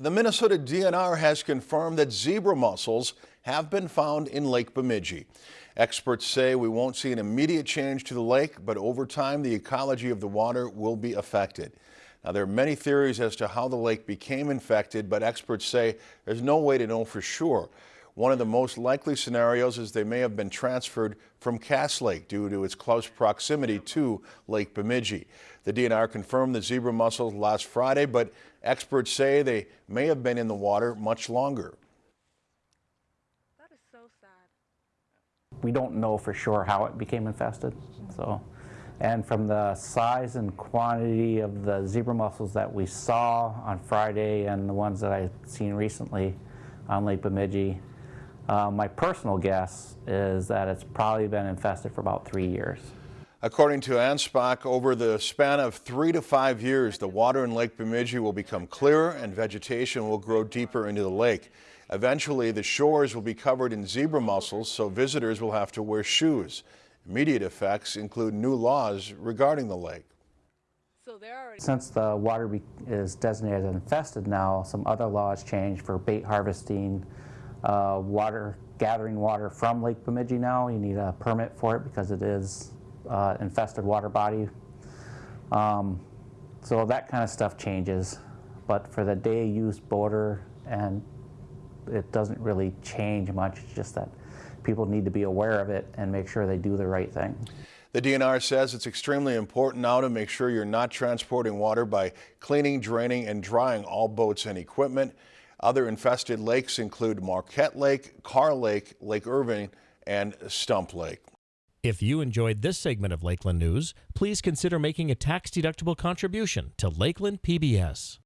The Minnesota DNR has confirmed that zebra mussels have been found in Lake Bemidji. Experts say we won't see an immediate change to the lake, but over time the ecology of the water will be affected. Now there are many theories as to how the lake became infected, but experts say there's no way to know for sure. One of the most likely scenarios is they may have been transferred from Cass Lake due to its close proximity to Lake Bemidji. The DNR confirmed the zebra mussels last Friday, but experts say they may have been in the water much longer. That is so sad. We don't know for sure how it became infested. So, and from the size and quantity of the zebra mussels that we saw on Friday and the ones that I've seen recently on Lake Bemidji, uh, my personal guess is that it's probably been infested for about three years. According to ANSPOC, over the span of three to five years, the water in Lake Bemidji will become clearer and vegetation will grow deeper into the lake. Eventually, the shores will be covered in zebra mussels, so visitors will have to wear shoes. Immediate effects include new laws regarding the lake. So they're already. Since the water is designated as infested now, some other laws changed for bait harvesting, uh, water, gathering water from Lake Bemidji now. You need a permit for it because it is uh, infested water body. Um, so that kind of stuff changes. But for the day use boater, and it doesn't really change much. It's just that people need to be aware of it and make sure they do the right thing. The DNR says it's extremely important now to make sure you're not transporting water by cleaning, draining, and drying all boats and equipment. Other infested lakes include Marquette Lake, Carr Lake, Lake Irving, and Stump Lake. If you enjoyed this segment of Lakeland News, please consider making a tax-deductible contribution to Lakeland PBS.